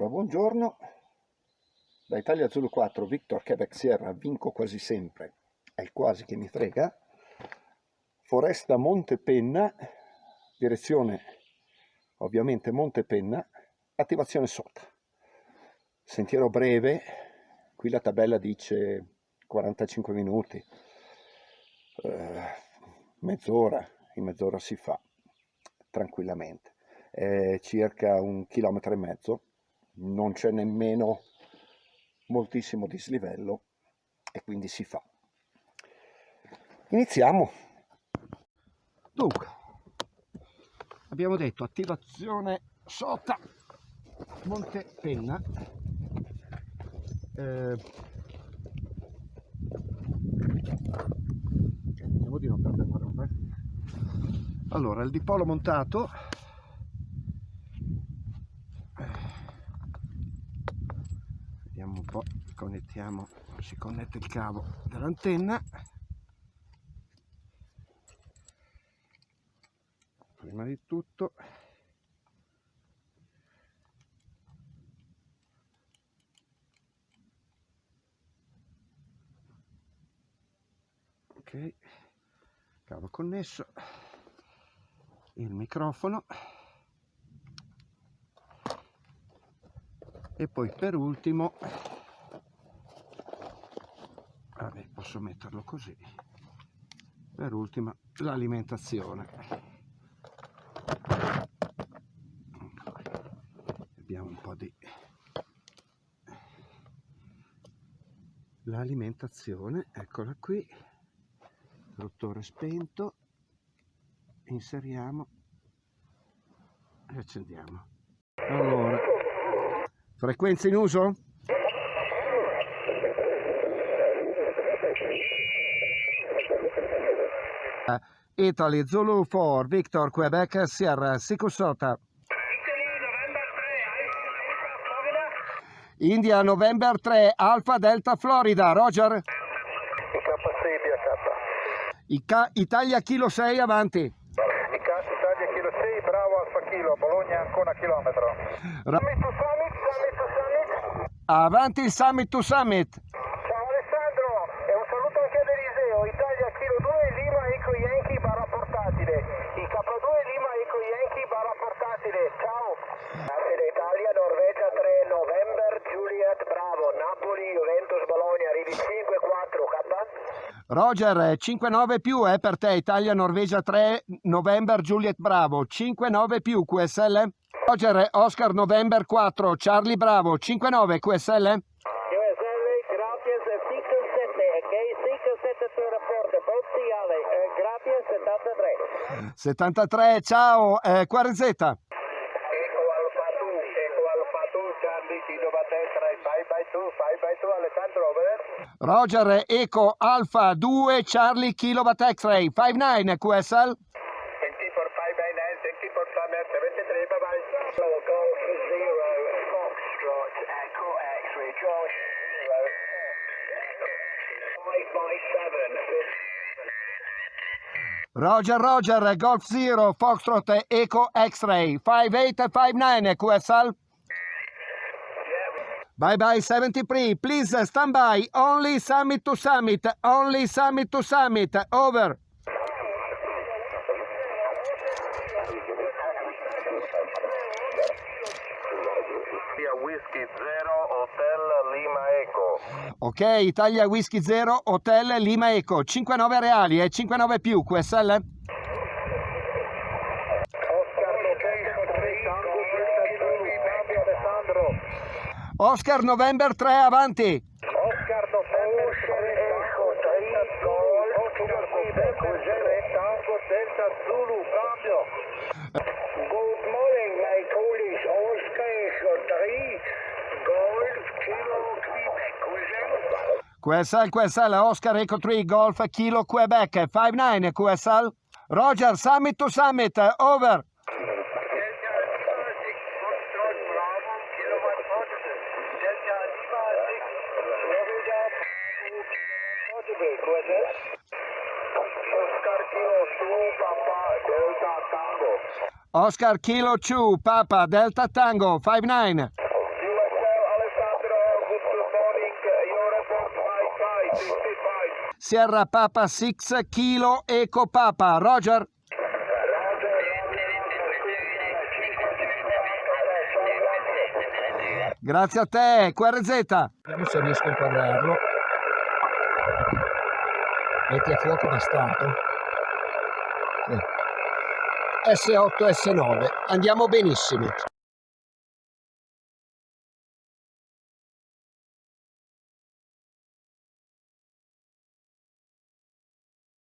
Allora, buongiorno. Da Italia Zulu 4, Victor Quebec Sierra, vinco quasi sempre. È il quasi che mi frega. Foresta Montepenna, direzione ovviamente Montepenna, attivazione sota. Sentiero breve, qui la tabella dice 45 minuti, eh, mezz'ora, in mezz'ora si fa tranquillamente. È circa un chilometro e mezzo non c'è nemmeno moltissimo dislivello e quindi si fa. Iniziamo. Dunque, abbiamo detto attivazione sota Monte Penna. Eh, vediamo di non perdere roba. Allora, il dipolo montato po' connettiamo si connette il cavo dell'antenna. Prima di tutto ok cavo connesso il microfono e poi per ultimo vabbè posso metterlo così. Per ultima l'alimentazione. Abbiamo un po' di l'alimentazione eccola qui. Interruttore spento inseriamo e accendiamo. Allora frequenza in uso? Italy Zulu 4 Victor Quebec Sierra Sikusota India November 3 Alfa Delta Florida. Roger? IK Italia Kilo 6 avanti Italia Kilo 6 Bravo Alfa Ancora chilometro. Ra Summit to Summit Summit to Summit. Avanti il Summit to Summit Roger, 5-9 più è per te, Italia Norvegia 3, November Juliet Bravo, 5-9 più QSL? Roger, Oscar November 4, Charlie Bravo, 5-9 QSL? QSL, grazie, 57, ok, 57 sul rapporto, Bozziale, eh, grazie, 73. 73, ciao, eh, Quarzetta. Roger Eco Alpha 2 Charlie Kilowatt X-Ray 59 QSL. Thank you for 599, thank you for 73, bye bye. Golf 0, Foxtrot, Echo X-Ray, Josh 557. Roger Roger Golf 0 Foxtrot Eco X-Ray 5859 QSL. Bye bye 73, please stand by, only summit to summit, only summit to summit, over. Whisky 0, Hotel Lima Eco. Ok, Italia Whisky 0, Hotel Lima Eco, 59 reali e 59 più, QSL? Oscar November 3 avanti. Oscar November 3 Echo 3 Gol Oscar Quebec Tango Delta Zulu cambio. Good morning my colleagues Oscar Echo 3 Golf Kilo Quebec QSL QSL Oscar Echo 3 Golf Kilo Quebec 59 QSL Roger Summit to Summit over Oscar Kilo Chu, Papa Delta Tango 5-9. Sierra Papa 6 Kilo Eco Papa, Roger. Grazie a te, QRZ. Vediamo se riesco a inquadrarlo. Metti a fuoco bastardo. Sì. S8, S9. Andiamo benissimo.